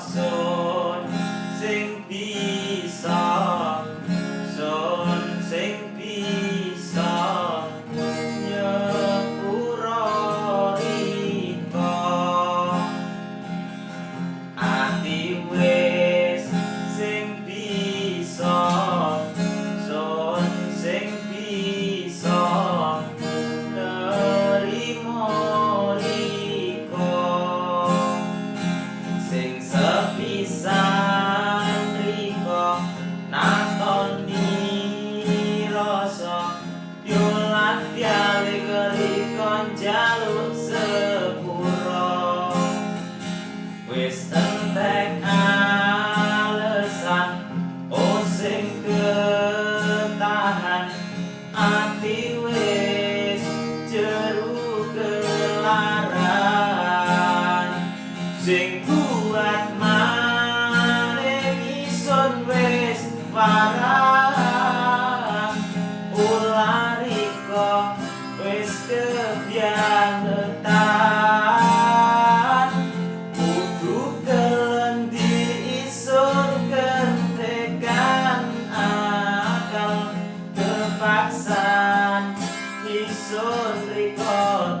soul. laran sing kuat maning ison wis parang ulariko wis kebiasaan. Kudu kelendi ison kentekan akal. Kepaksaan ison riko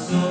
corazón.